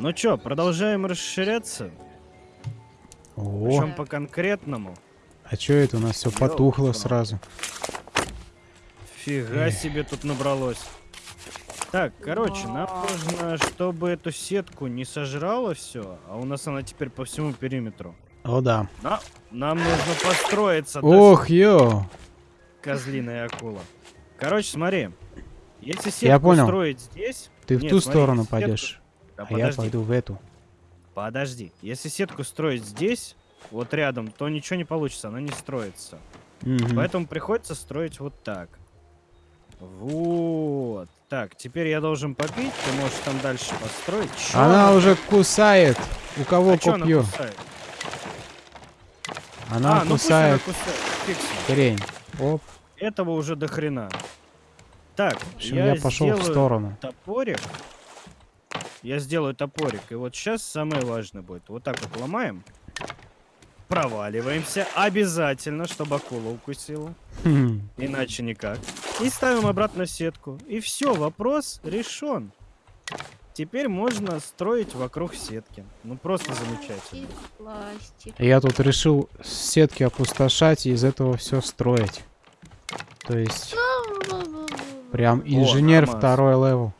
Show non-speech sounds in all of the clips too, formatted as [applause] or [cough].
Ну чё, продолжаем расширяться? О, Причем по конкретному. а чё это у нас все потухло Ёлки-палки. сразу? Фига себе тут набралось. Так, короче, нам нужно, чтобы эту сетку не сожрала все, а у нас она теперь по всему периметру. О, да. На- нам нужно построиться, Ох, ё! козлиная акула. Короче, смотри. Если сетку Я понял. строить здесь... Ты в Нет, ту смотри, сторону сетку- пойдешь, А я подожди, пойду в эту. подожди. Если сетку строить здесь, вот рядом, то ничего не получится, она не строится. Мгм. Поэтому приходится строить вот так. Вот. Так, теперь я должен попить, ты можешь там дальше построить. Чё Она уже кусает. У кого А она копье? кусает? Она а, ну пусть она кусает кусает. Хрень. Оп. Этого уже до хрена. Так, общем, я, я, пошел в сторону. топорик. Я сделаю топорик. И вот сейчас самое важное будет. Вот так вот ломаем. Проваливаемся. Обязательно, чтобы акула укусила. Хм. Иначе никак. И ставим обратно сетку. И все, вопрос решен. Теперь можно строить вокруг сетки. Ну просто замечательно. Я тут решил сетки опустошать и из этого все строить. То есть, прям инженер нормас. второй level.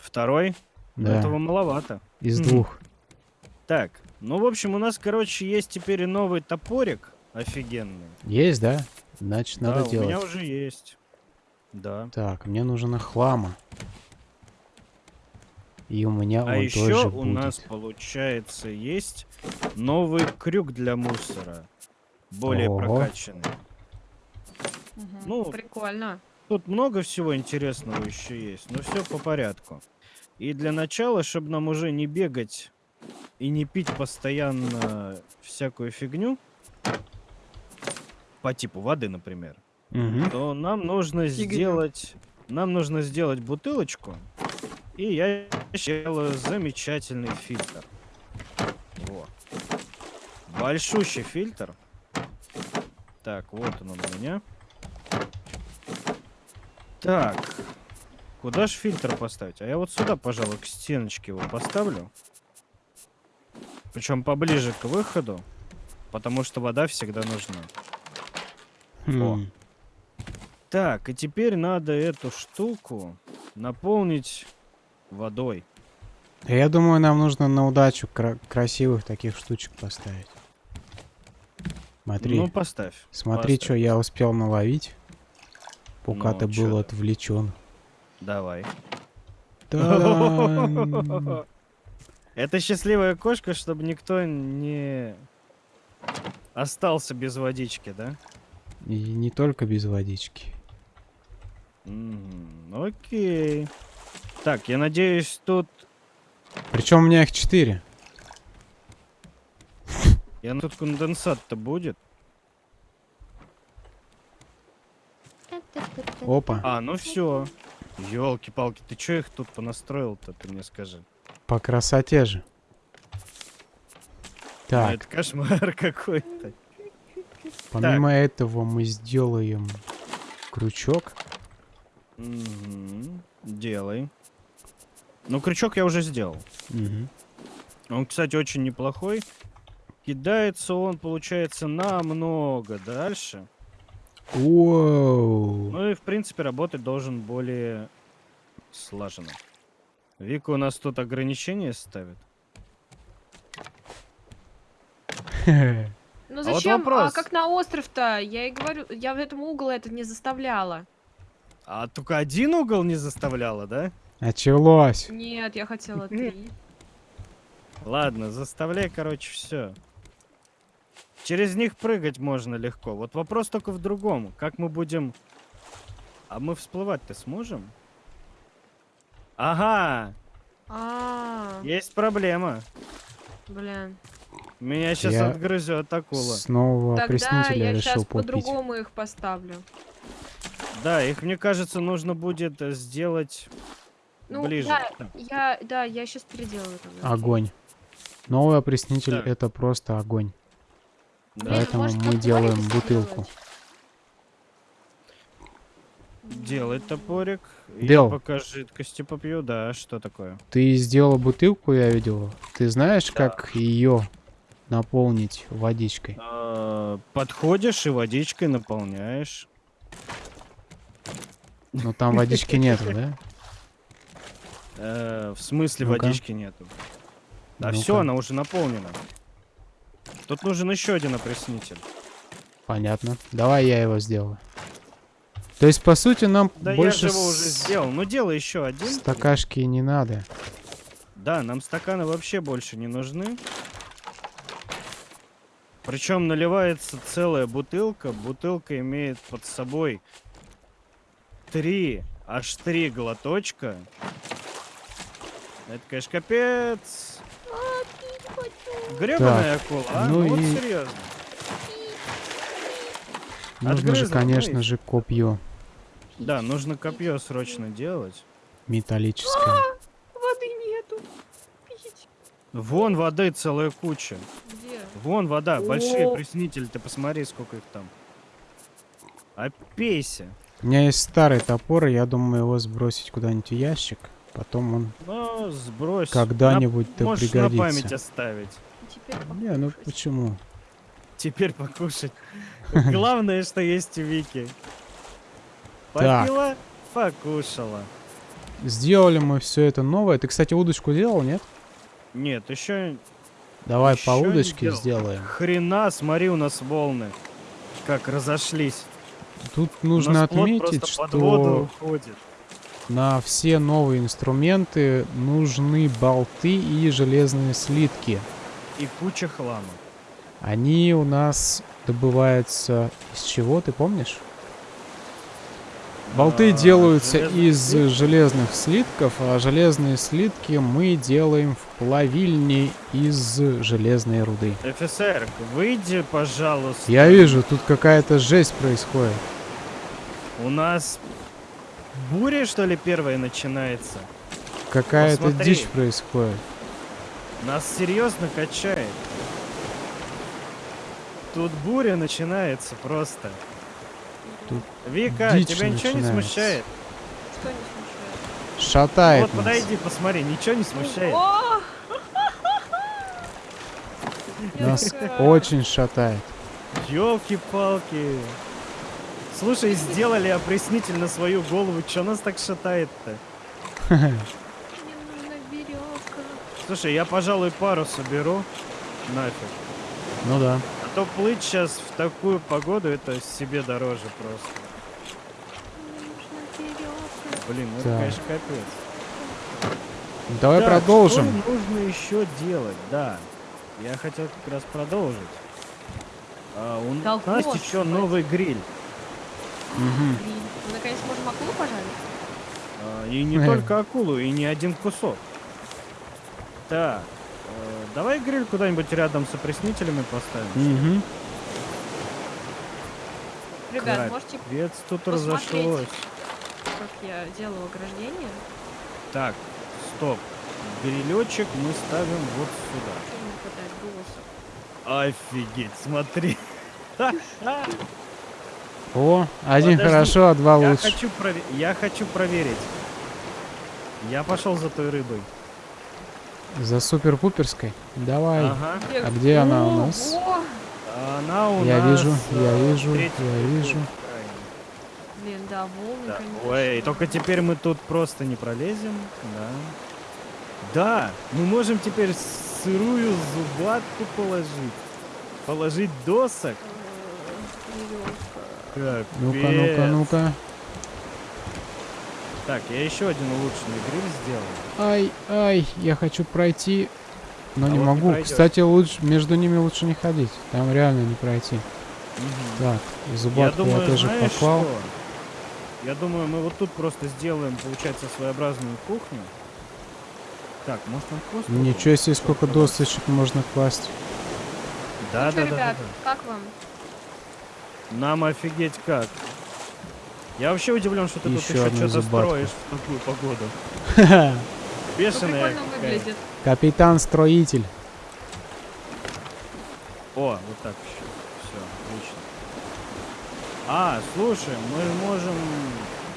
Второй. Да, Этого маловато. из двух. Так, ну в общем у нас, короче, есть теперь и новый топорик офигенный. Есть, да? Значит, надо да, делать. у меня уже есть. Да. Так, мне нужно хлама. И у меня А он еще тоже у будет. нас, получается, есть новый крюк для мусора. Более Ого. прокачанный. Мгм. Ну, Прикольно. Тут много всего интересного еще есть, но все по порядку. И для начала, чтобы нам уже не бегать и не пить постоянно всякую фигню, по типу воды, например, Мгм. то нам нужно Фигню. сделать, нам нужно сделать бутылочку, и я сделаю замечательный фильтр. Во. Большущий фильтр. Так, вот он у меня. Так. Куда же фильтр поставить? А я вот сюда, пожалуй, к стеночке его поставлю. Причем поближе к выходу, потому что вода всегда нужна. Хм. Так, и теперь надо эту штуку наполнить водой. Я думаю, нам нужно на удачу кра- красивых таких штучек поставить. Смотри, Ну, поставь. смотри, поставь. что я успел наловить, пока Ну, ты был отвлечен. Давай. Это счастливая кошка, чтобы никто не остался без водички, да? И не только без водички. Мгм, Окей. Так, я надеюсь, тут... Причем у меня их четыре. Я тут конденсат-то будет. Опа, А, ну все. Елки-палки, ты чё их тут понастроил-то, ты мне скажи? по красоте же. Ну, Так, это кошмар [laughs] какой-то. помимо этого мы сделаем крючок. Мгм, Делай. Ну, крючок я уже сделал. Мгм. Он, кстати, очень неплохой. Кидается он, получается, намного дальше. Воу. Ну и, в принципе, работать должен более слаженно. Вика у нас тут ограничения ставит. Ну вот зачем? А, вопрос. как на остров-то? Я и говорю, я в этом угол это не заставляла. А только один угол не заставляла, да? Началось. Нет, я хотела три. Ладно, заставляй, короче, все. Через них прыгать можно легко. Вот вопрос только в другом. Как мы будем... А мы всплывать-то сможем? Ага, А, есть проблема. блин. Меня сейчас Я отгрызет акула. Снова Тогда опреснителя я решил сейчас по-другому их поставлю. Да, их, мне кажется, нужно будет э, сделать Ну, ближе. да, я, да, я сейчас переделаю. тогда. Огонь. Новый опреснитель Так. это просто огонь. Да. Поэтому может, мы делаем бутылку. Делай топорик. Дел. Я пока жидкости попью, да, что такое? Ты сделала бутылку, я видел. Ты знаешь, Да. как ее наполнить водичкой? А, Подходишь и водичкой наполняешь. Но там водички нету, да? Э, в смысле водички нету? Да все, она уже наполнена. Тут нужен еще один опреснитель. Понятно. Давай я его сделаю. То есть, по сути, нам Да больше я же его уже с- сделал. Ну делай еще один. стакашки не надо. Да, нам стаканы вообще больше не нужны. Причем наливается целая бутылка. Бутылка имеет под собой три, аж три глоточка. Это, конечно, капец. Гребаная акула, а? ну Ну, вот и- серьезно. Нужно же, конечно же, копье Да, нужно копье срочно делать. металлическое. Воды нету. Пить. Вон воды целая куча. Где? Вон вода, большие О. приснители, ты посмотри, сколько их там. Опейся. У меня есть старый топор, и я думаю его сбросить куда-нибудь в ящик. Потом он Ну, сбрось. когда-нибудь На- да Можешь на память пригодится. оставить. Теперь Не, ну покушать. почему? Теперь покушать. [laughs] Главное, что есть у Вики. Попила, покушала. Сделали мы все это новое. Ты, кстати, удочку делал, нет? Нет, еще Давай по Ещё не удочке сделаем. хрена, смотри, у нас волны. Как разошлись. Тут нужно отметить, что уходит. на все новые инструменты нужны болты и железные слитки. И куча хлама. Они у нас добываются из чего, ты помнишь? Болты А, делаются из слитки? железных слитков, а железные слитки мы делаем в плавильне из железной руды. ФСР, выйди, пожалуйста. Я вижу, тут какая-то жесть происходит. У нас буря, что ли, первая начинается? Какая-то дичь происходит. Нас серьезно качает. Тут буря начинается просто. Тут Вика, дичь тебя ничего не начинается. смущает? Что не смущает? Шатает вот нас. подойди, посмотри, ничего не смущает. О! [laughs] Нас очень шатает. Ёлки-палки. Слушай, сделали опреснитель на свою голову, чё нас так шатает-то? [laughs] Слушай, я, пожалуй, пару соберу. Нафиг. Ну да. А то плыть сейчас в такую погоду, это себе дороже просто. Блин, ну это, Так. конечно, капец. Давай Так, продолжим. Что нужно еще делать? Да. Я хотел как раз продолжить. А, у Да, нас еще господи. новый гриль. Мгм. Блин, мы наконец можем акулу пожарить? А, и не Э. только акулу, и не один кусок. Так. э, давай гриль куда-нибудь рядом с опреснителями поставим. Мгм. Ребят, можете, Капец, тут посмотреть. разошлось. как я делаю ограждение? Так, стоп. Грилечек мы ставим вот сюда. Офигеть, смотри. О, один Подожди, хорошо, а два Я лучше. хочу, я хочу проверить. Я пошел за той рыбой. За супер-пуперской. Давай. Ага. А где она у нас? Она у Я нас, вижу, я э, вижу, третий я вижу. Блин, да, волны, Да. конечно. Ой, только теперь мы тут просто не пролезем. Да. Да, мы можем теперь сырую зубатку положить. Положить досок. Веревка. Ну-ка, ну-ка, ну-ка. Так, я еще один улучшенный гриль сделал. Ай, ай, я хочу пройти, но А не вот не могу. пройдёшь. Кстати, лучше между ними лучше не ходить. Там реально не пройти. Мгм. Так, Я зубатку я, думаю, тоже знаешь поклал. что? Я думаю, мы вот тут просто сделаем, получается, своеобразную кухню. Так, может он просто... Ничего себе, сколько досточек можно класть. Да, Ну да, да, да, ребят, да. как вам? Нам офигеть как. Я вообще удивлен, что ты тут Ещё еще что-то строишь в такую погоду. [laughs] Ну, Бешеная выглядит. Капитан-строитель. О, вот так еще. Все, отлично. А, слушай, мы можем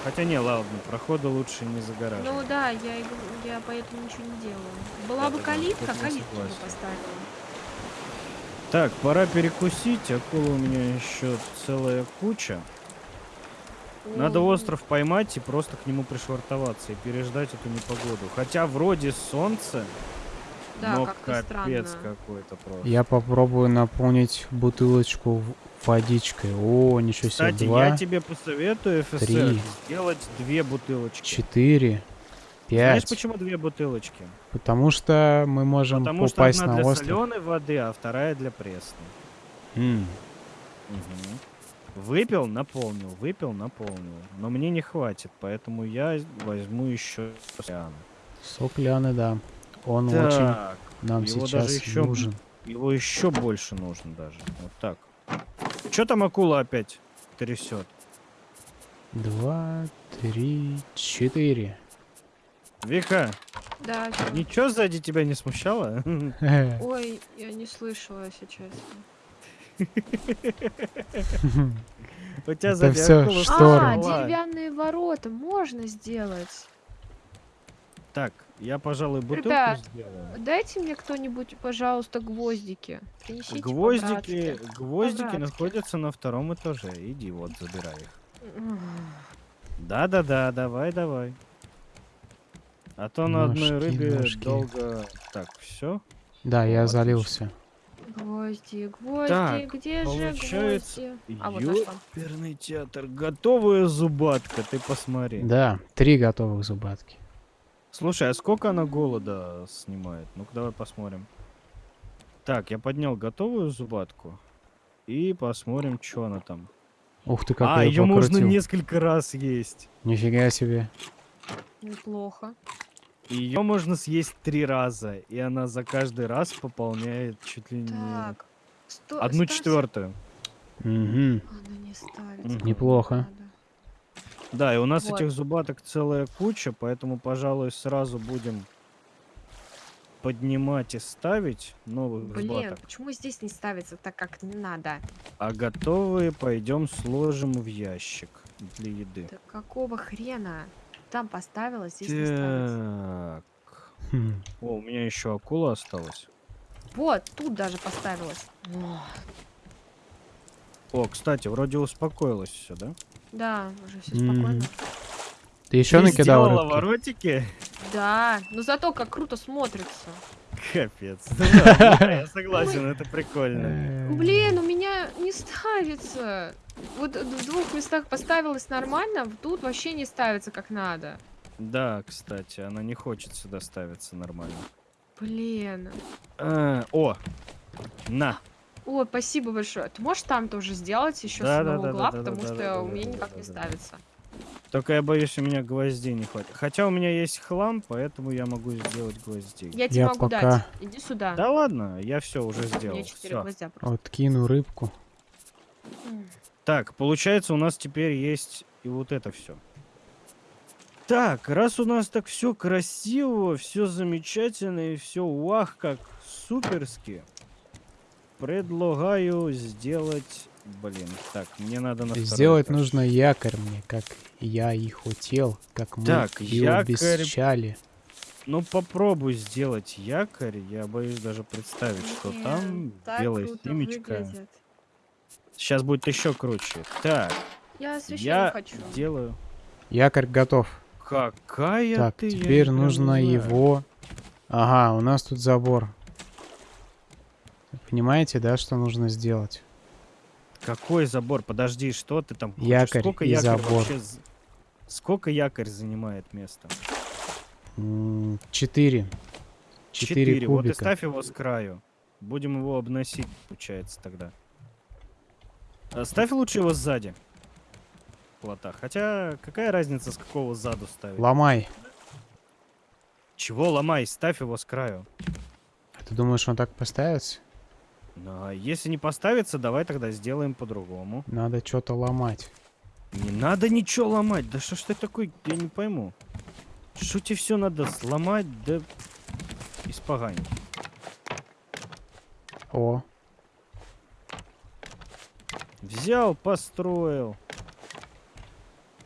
Хотя не, ладно, проходы лучше не загораживать. Ну да, я, я поэтому ничего не делаю. Была бы Да-да-да, калитка, тут я калитку бы поставила. Так, пора перекусить. Акула у меня еще целая куча. Надо остров поймать и просто к нему пришвартоваться и переждать эту непогоду. Хотя вроде солнце, Да, но капец какой-то просто. Я попробую наполнить бутылочку водичкой. О, ничего себе. Кстати, Два, я тебе посоветую, ФСР, три, сделать две бутылочки. четыре, Знаешь, пять. почему две бутылочки? Потому что мы можем Потому что попасть одна на для остров. соленой воды, а вторая для пресной. М, Мгм. Выпил, наполнил, выпил, наполнил. Но мне не хватит, поэтому я возьму еще океана. Сок Ляны, да. Он очень Так, нам его сейчас даже еще нужен. его еще больше нужно даже. Вот так. Че там акула опять трясет? Два, три, четыре. Вика, Да, ничего сзади тебя не смущало? [laughs] [laughs] Ой, я не слышала, если честно. У тебя шторы. А, деревянные ворота можно сделать. Так, я, пожалуй, бутылку Ребят, сделаю. Дайте мне кто-нибудь, пожалуйста, гвоздики. Принесите Гвоздики, по-братски. гвоздики По-братски. находятся на втором этаже. Иди, вот, забирай их. Да-да-да, давай, давай. А то на одной Ножки, рыбе ножки. долго... Так, все. Да, я Отлично. залился. Гвозди, гвозди, Так, где же получается, гвозди? А, вот. Ёперный театр. Готовая зубатка, ты посмотри. Да, три готовых зубатки. Слушай, а сколько она голода снимает? Ну-ка, давай посмотрим. Так, я поднял готовую зубатку. И посмотрим, что она там. Ух ты, как а, ее можно покрутил. несколько раз есть. Нифига себе. Неплохо. Ее можно съесть три раза, и она за каждый раз пополняет чуть ли не Так. Сто... одну ставь- четвертую. Угу. Она не ставится. Как Неплохо. надо. Да, и у нас Вот. этих зубаток целая куча, поэтому, пожалуй, сразу будем поднимать и ставить новых Блин, зубаток. почему здесь не ставится так, как не надо? А готовые пойдем сложим в ящик для еды. Да какого хрена? Там поставила, здесь не ставится. Хм. О, у меня еще акула осталась. Вот, тут даже поставилась. О, О, кстати, вроде успокоилось все, да? Да, уже все спокойно. Ты еще Ты накидал сделала воротики? Да, но зато как круто смотрится. Капец. Ну да, да, я [laughs] согласен, это прикольно. Э, Блин, у меня не ставится. Вот в двух местах поставилась нормально, тут вообще не ставится как надо. Да, кстати, она не хочет сюда ставиться нормально. Блин. А, О, на. Ой, спасибо большое. Ты можешь там тоже сделать еще Да, с одного да, угла, да, потому да, что да, у меня да, никак да, не да. ставится. Только я боюсь, у меня гвоздей не хватит. Хотя у меня есть хлам, поэтому я могу сделать гвоздей. Я тебе Я могу пока- дать. Иди сюда. Да ладно, я все уже У меня сделал. Всё. гвоздя просто. Откину рыбку. Так, получается, у нас теперь есть и вот это все. Так, раз у нас так все красиво, все замечательно и все вах как суперски, предлагаю сделать, блин, так, мне надо на Сделать этаж. нужно якорь мне, как я и хотел, как мы Так, и якорь. обещали. Ну попробуй сделать якорь, я боюсь даже представить, что там белая семечка. выглядит. Сейчас будет еще круче. Так, Я освещение я хочу. делаю. Якорь готов. Какая так, ты? теперь нужно знаю. его... Ага, у нас тут забор. Понимаете, да, что нужно сделать? Какой забор? Подожди, что ты там хочешь? Якорь Сколько и якорь забор. вообще Сколько якорь занимает место? Четыре. Четыре Вот и кубика. ставь его с краю. Будем его обносить, получается, тогда. А Ставь лучше его сзади. Плота. Хотя, какая разница, с какого заду ставить? Ломай. Чего ломай? Ставь его с краю. А Ты думаешь, он так поставится? Ну, а если не поставится, давай тогда сделаем по-другому. Надо что-то ломать. Не надо ничего ломать. Да что ж ты такой, я не пойму. Что тебе все надо сломать, да испоганить. О, Взял, построил.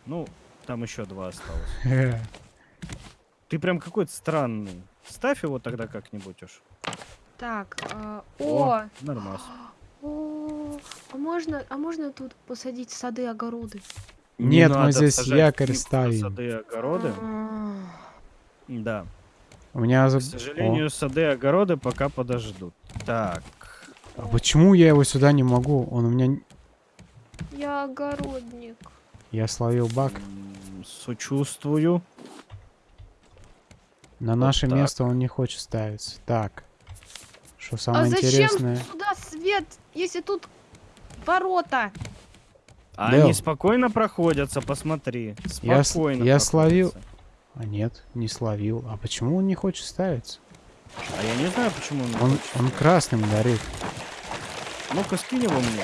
Ну, Там еще два осталось. [laughs] Э, Ты прям какой-то странный. Ставь его тогда как-нибудь уж. Так, а, О, о, Нормас. [gasps] о, а можно, а можно тут посадить сады, огороды? Не Нет, мы здесь якорь ставим. Сады и огороды. А, Да. У меня... К сожалению, сады и огороды пока подождут. Так. А почему я его сюда не могу? Он у меня... Я огородник. Я словил баг. Сочувствую. На Вот наше так. место он не хочет ставиться. Так. Что самое а зачем интересное... сюда свет, если тут ворота? А. Они спокойно проходятся, посмотри. Я Спокойно. я словил- проходятся. А нет, не словил. А почему он не хочет ставиться? А я не знаю, почему он... не Он, хочет. он красным горит. Ну-ка, скинь его мне.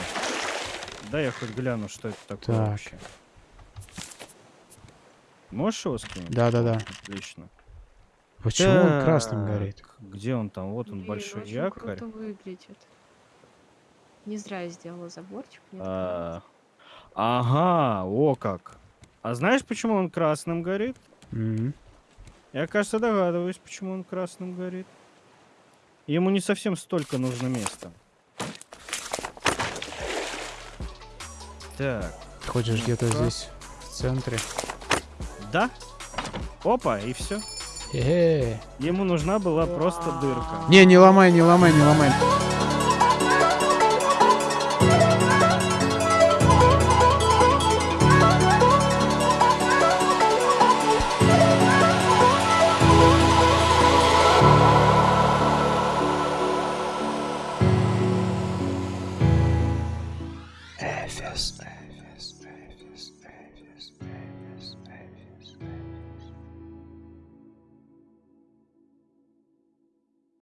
Да я хоть гляну, что это такое Так. вообще. Можешь его скинуть? Да-да-да. Отлично. Почему он красным Так, горит? Где он там? Вот он, Блин, большой очень якорь. круто выглядит. Не зря я сделала заборчик. мне А, Ага, о как. А знаешь, почему он красным горит? Мгм. Я, кажется, догадываюсь, почему он красным горит. Ему не совсем столько нужно места. Так, Хочешь где-то Ну-ка. здесь, в центре? да? Опа, и все. Ему нужна была просто дырка. Не, не ломай, не ломай, не ломай.